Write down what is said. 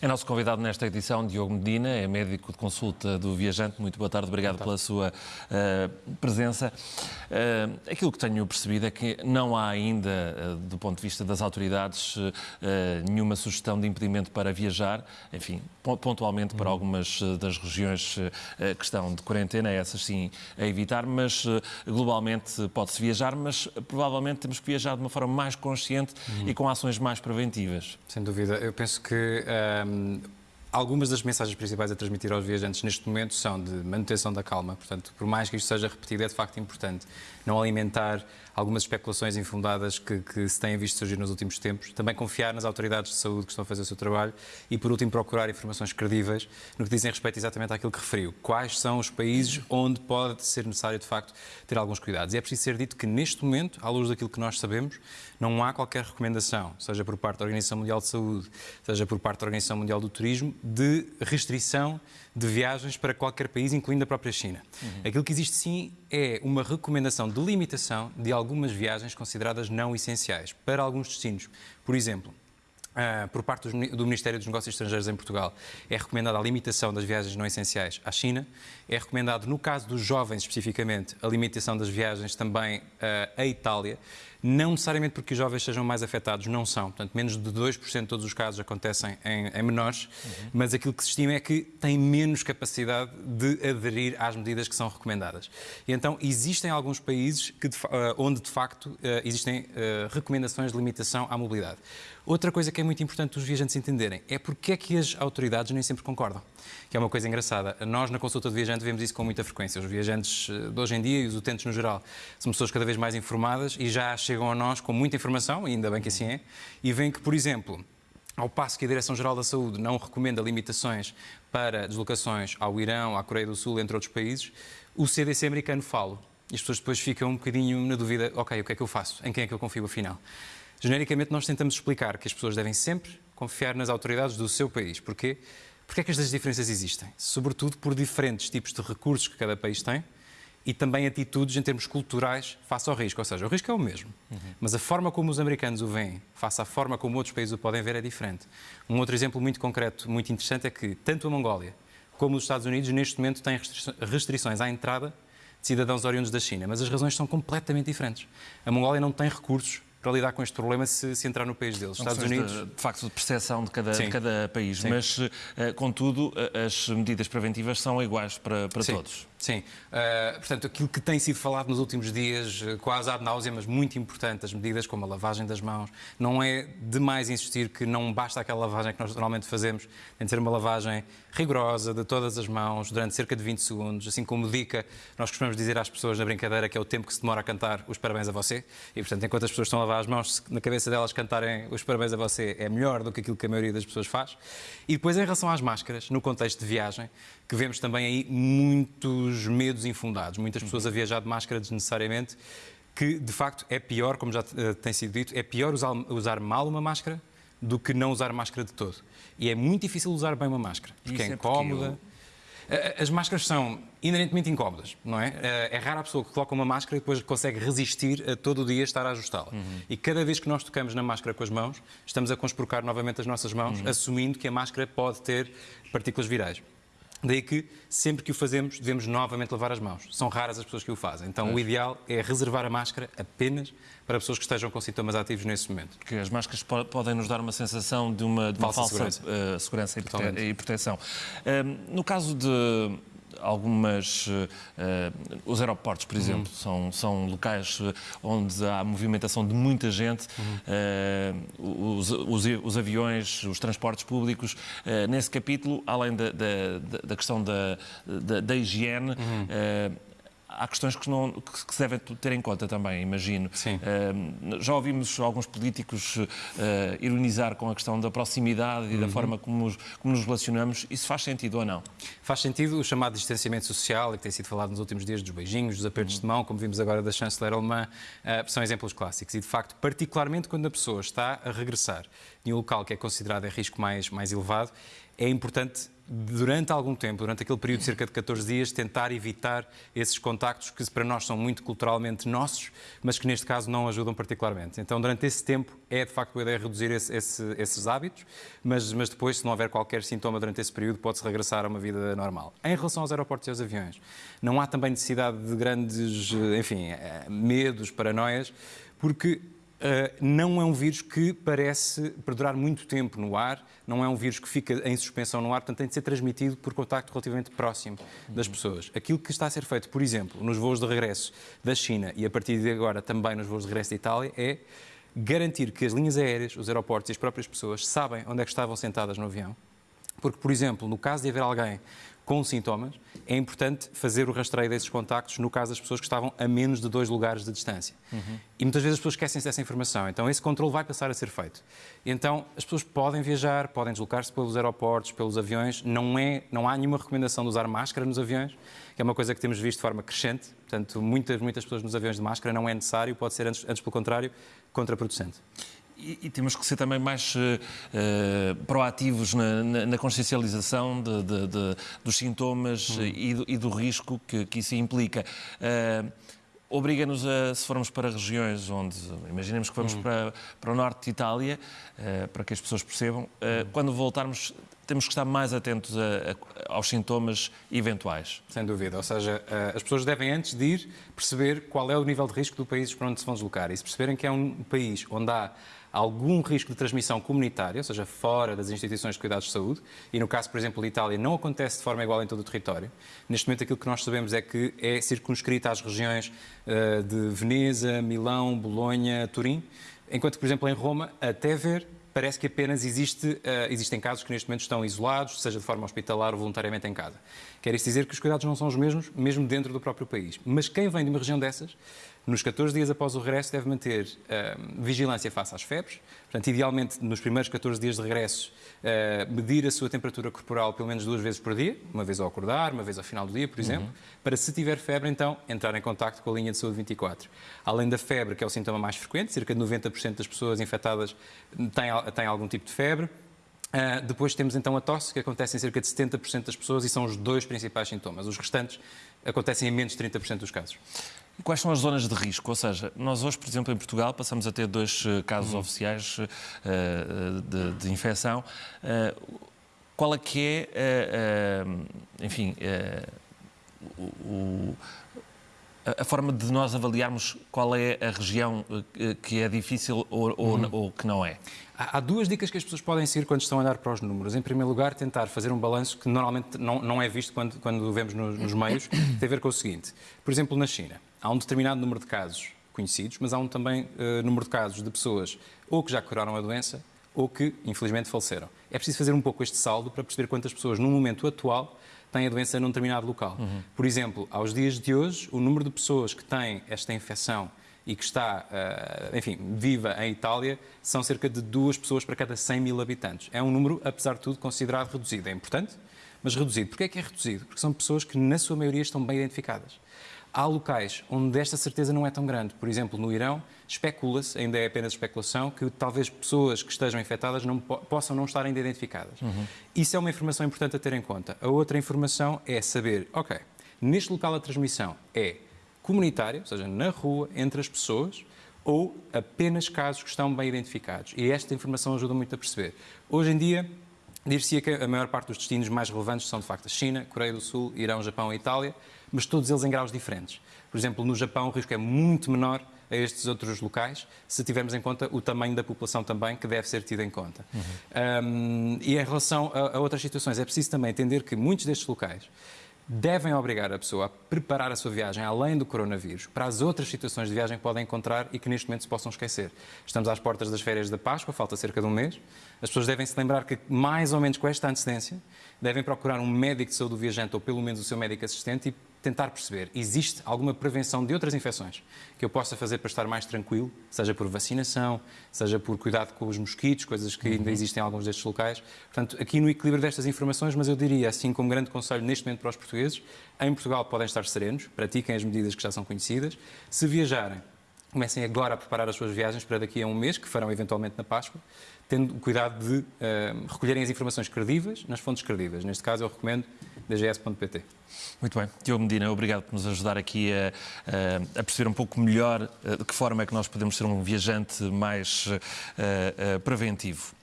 É nosso convidado nesta edição, Diogo Medina, é médico de consulta do viajante. Muito boa tarde, obrigado pela sua uh, presença. Uh, aquilo que tenho percebido é que não há ainda, uh, do ponto de vista das autoridades, nenhuma sugestão de impedimento para viajar, enfim, pontualmente para uhum. algumas das regiões que estão de quarentena, essas sim a evitar, mas globalmente pode-se viajar, mas provavelmente temos que viajar de uma forma mais consciente uhum. e com ações mais preventivas. Sem dúvida. Eu penso que um, algumas das mensagens principais a transmitir aos viajantes neste momento são de manutenção da calma. Portanto, por mais que isto seja repetido, é de facto importante não alimentar algumas especulações infundadas que, que, se têm visto surgir nos últimos tempos. Também confiar nas autoridades de saúde que estão a fazer o seu trabalho e, por último, procurar informações credíveis no que dizem respeito exatamente àquilo que referiu. Quais são os países onde pode ser necessário, de facto, ter alguns cuidados. E é preciso ser dito que, neste momento, à luz daquilo que nós sabemos, não há qualquer recomendação, seja por parte da Organização Mundial de Saúde, seja por parte da Organização Mundial do Turismo, de restrição de viagens para qualquer país, incluindo a própria China. Uhum. Aquilo que existe sim é uma recomendação de limitação de algumas viagens consideradas não essenciais para alguns destinos. Por exemplo, Uh, por parte do Ministério dos Negócios Estrangeiros em Portugal, é recomendada a limitação das viagens não essenciais à China. É recomendado, no caso dos jovens especificamente, a limitação das viagens também uh, à Itália. Não necessariamente porque os jovens sejam mais afetados, não são. Portanto, menos de 2% de todos os casos acontecem em, em menores, uhum. mas aquilo que se estima é que têm menos capacidade de aderir às medidas que são recomendadas. E então, existem alguns países que, uh, onde, de facto, uh, existem uh, recomendações de limitação à mobilidade. Outra coisa que é muito importante os viajantes entenderem é porque é que as autoridades nem sempre concordam. Que é uma coisa engraçada. Nós, na consulta de viajante, vemos isso com muita frequência. Os viajantes de hoje em dia e os utentes no geral são pessoas cada vez mais informadas e já chegam a nós com muita informação, e ainda bem que assim é, e veem que, por exemplo, ao passo que a Direção-Geral da Saúde não recomenda limitações para deslocações ao Irão, à Coreia do Sul, entre outros países, o CDC americano fala. E as pessoas depois ficam um bocadinho na dúvida: ok, o que é que eu faço? Em quem é que eu confio afinal? Genericamente, nós tentamos explicar que as pessoas devem sempre confiar nas autoridades do seu país. Porquê? Porque é que estas diferenças existem? Sobretudo por diferentes tipos de recursos que cada país tem e também atitudes em termos culturais face ao risco. Ou seja, o risco é o mesmo, uhum. mas a forma como os americanos o veem, face à forma como outros países o podem ver, é diferente. Um outro exemplo muito concreto, muito interessante, é que tanto a Mongólia como os Estados Unidos, neste momento, têm restrições à entrada de cidadãos oriundos da China, mas as razões são completamente diferentes. A Mongólia não tem recursos para lidar com este problema se, se entrar no país deles. Estados Unidos. De, de, facto, de percepção de cada, de cada país, Sim. mas, uh, contudo, as medidas preventivas são iguais para, para todos. Sim. Uh, portanto, aquilo que tem sido falado nos últimos dias, quase ad náusea, mas muito importante, as medidas como a lavagem das mãos, não é demais insistir que não basta aquela lavagem que nós normalmente fazemos, tem de ser uma lavagem rigorosa de todas as mãos durante cerca de 20 segundos, assim como dica, nós costumamos dizer às pessoas na brincadeira que é o tempo que se demora a cantar os parabéns a você, e portanto, enquanto as pessoas estão a lavar as mãos, na cabeça delas cantarem os parabéns a você é melhor do que aquilo que a maioria das pessoas faz. E depois, em relação às máscaras, no contexto de viagem, que vemos também aí muitos medos infundados, muitas pessoas a viajar de máscara desnecessariamente, que de facto é pior, como já uh, tem sido dito, é pior usar, usar mal uma máscara do que não usar máscara de todo. E é muito difícil usar bem uma máscara, porque Isso é incómoda. As máscaras são inerentemente incómodas, não é? É rara a pessoa que coloca uma máscara e depois consegue resistir a todo o dia estar a ajustá-la. Uhum. E cada vez que nós tocamos na máscara com as mãos, estamos a conspurcar novamente as nossas mãos, uhum. assumindo que a máscara pode ter partículas virais. Daí que, sempre que o fazemos, devemos novamente lavar as mãos. São raras as pessoas que o fazem. Então, o ideal é reservar a máscara apenas para pessoas que estejam com sintomas ativos nesse momento. Que as máscaras podem nos dar uma sensação de uma, de uma falsa, falsa, segurança, uh, segurança e, prote e, proteção. Uh, no caso de algumas. Uh, os aeroportos, por exemplo, uhum. são, são locais eh, onde há movimentação de muita gente, uhum. uh, os, os, os, aviões, os transportes públicos. Uh, nesse capítulo, além da, da, da questão da, da, da higiene, uhum há questões que, não, que, se devem ter em conta também, imagino. Sim. Uh, já ouvimos alguns políticos uh, ironizar com a questão da proximidade e uhum. da forma como, como, nos relacionamos. Isso faz sentido ou não? Faz sentido o chamado distanciamento social, que tem sido falado nos últimos dias, dos beijinhos, dos apertos uhum. de mão, como vimos agora da chanceler alemã, uh, são exemplos clássicos. E, de facto, particularmente quando a pessoa está a regressar de um local que é considerado em risco mais, mais elevado, é importante durante algum tempo, durante aquele período de cerca de 14 dias, tentar evitar esses contactos que para nós são muito culturalmente nossos, mas que neste caso não ajudam particularmente. Então, durante esse tempo, é de facto a ideia reduzir esse, esse, esses hábitos, mas, mas depois, se não houver qualquer sintoma durante esse período, pode-se regressar a uma vida normal. Em relação aos aeroportos e aos aviões, não há também necessidade de grandes, enfim, eh, medos, paranoias, porque não é um vírus que parece perdurar muito tempo no ar, não é um vírus que fica em suspensão no ar, portanto tem de ser transmitido por contacto relativamente próximo das pessoas. Aquilo que está a ser feito, por exemplo, nos voos de regresso da China e a partir de agora também nos voos de regresso da Itália, é garantir que as linhas aéreas, os aeroportos e as próprias pessoas sabem onde é que estavam sentadas no avião. Porque, por exemplo, no caso de haver alguém com sintomas, é importante fazer o rastreio desses contactos no caso das pessoas que estavam a menos de dois lugares de distância. Uhum. E muitas vezes as pessoas esquecem-se dessa informação. Então esse controle vai passar a ser feito. Então as pessoas podem viajar, podem deslocar-se pelos aeroportos, pelos aviões. Não, é, não há nenhuma recomendação de usar máscara nos aviões, que é uma coisa que temos visto de forma crescente. Portanto, muitas, muitas pessoas nos aviões de máscara não é necessário, pode ser antes, antes pelo contrário, contraproducente. E, e, temos que ser também mais uh, proativos na, na, na consciencialização de, de, de, dos sintomas hum. e, do, e, do, risco que, que isso implica. Uh, Obriga-nos a, se formos para regiões onde, imaginemos que vamos hum. para, para o norte de Itália, uh, para que as pessoas percebam, hum. quando voltarmos temos que estar mais atentos a, a, aos sintomas eventuais. Sem dúvida. Ou seja, as pessoas devem, antes de ir, perceber qual é o nível de risco do país para onde se vão deslocar. E se perceberem que é um país onde há algum risco de transmissão comunitária, ou seja, fora das instituições de cuidados de saúde, e no caso, por exemplo, de Itália, não acontece de forma igual em todo o território. Neste momento, aquilo que nós sabemos é que é circunscrita às regiões uh, de Veneza, Milão, Bolonha, Turim, enquanto por exemplo, em Roma, até ver, parece que apenas existe, uh, existem casos que neste momento estão isolados, seja de forma hospitalar ou voluntariamente em casa. Quer isso dizer que os cuidados não são os mesmos, mesmo dentro do próprio país. Mas quem vem de uma região dessas nos 14 dias após o regresso, deve manter uh, vigilância face às febres. Portanto, idealmente, nos primeiros 14 dias de regresso, uh, medir a sua temperatura corporal pelo menos duas vezes por dia, uma vez ao acordar, uma vez ao final do dia, por exemplo, uhum. para, se tiver febre, então, entrar em contato com a linha de saúde 24. Além da febre, que é o sintoma mais frequente, cerca de 90% das pessoas infectadas têm, têm algum tipo de febre. Uh, depois temos então a tosse, que acontece em cerca de 70% das pessoas e são os dois principais sintomas. Os restantes acontecem em menos de 30% dos casos. E quais são as zonas de risco? Ou seja, nós hoje, por exemplo, em Portugal, passamos a ter dois eh, casos uhum. oficiais uh, de, de, infecção. Uh, qual é que é, uh, enfim, o, a forma de nós avaliarmos qual é a região que é difícil ou, uhum. ou, que não é? Há duas dicas que as pessoas podem seguir quando estão a olhar para os números. Em primeiro lugar, tentar fazer um balanço que normalmente não, não é visto quando, quando vemos nos, nos meios, tem a ver com o seguinte. Por exemplo, na China, há um determinado número de casos conhecidos, mas há um também uh, número de casos de pessoas ou que já curaram a doença ou que, infelizmente, faleceram. É preciso fazer um pouco este saldo para perceber quantas pessoas, no momento atual, têm a doença num determinado local. Uhum. Por exemplo, aos dias de hoje, o número de pessoas que têm esta infecção e que está, uh, enfim, viva em Itália, são cerca de duas pessoas para cada 100 mil habitantes. É um número, apesar de tudo, considerado reduzido. É importante, mas reduzido. Porquê é que é reduzido? Porque são pessoas que, na sua maioria, estão bem identificadas. Há locais onde esta certeza não é tão grande. Por exemplo, no Irão, especula-se, ainda é apenas especulação, que talvez pessoas que estejam infectadas não, possam não estar ainda identificadas. Uhum. Isso é uma informação importante a ter em conta. A outra informação é saber, ok, neste local a transmissão é comunitária, ou seja, na rua, entre as pessoas, ou apenas casos que estão bem identificados. E esta informação ajuda muito a perceber. Hoje em dia, dir-se que a maior parte dos destinos mais relevantes são, de facto, a China, Coreia do Sul, Irão, Japão e Itália mas todos eles em graus diferentes. Por exemplo, no Japão o risco é muito menor a estes outros locais, se tivermos em conta o tamanho da população também, que deve ser tido em conta. Uhum. Um, e em relação a, a, outras situações, é preciso também entender que muitos destes locais devem obrigar a pessoa a preparar a sua viagem além do coronavírus para as outras situações de viagem que podem encontrar e que neste momento se possam esquecer. Estamos às portas das férias da Páscoa, falta cerca de um mês. As pessoas devem se lembrar que, mais ou menos com esta antecedência, devem procurar um médico de saúde do viajante ou pelo menos o seu médico assistente e tentar perceber, existe alguma prevenção de outras infecções que eu possa fazer para estar mais tranquilo, seja por vacinação, seja por cuidado com os mosquitos, coisas que ainda uhum. existem em alguns destes locais. Portanto, aqui no equilíbrio destas informações, mas eu diria, assim como grande conselho neste momento para os portugueses, em Portugal podem estar serenos, pratiquem as medidas que já são conhecidas. Se viajarem, comecem agora a preparar as suas viagens para daqui a um mês, que farão eventualmente na Páscoa. tendo o cuidado de uh, recolherem as informações credíveis nas fontes credíveis. Neste caso, eu recomendo dgs.pt. Muito bem. Diogo Medina, obrigado por nos ajudar aqui a, a, perceber um pouco melhor de que forma é que nós podemos ser um viajante mais uh, uh, preventivo.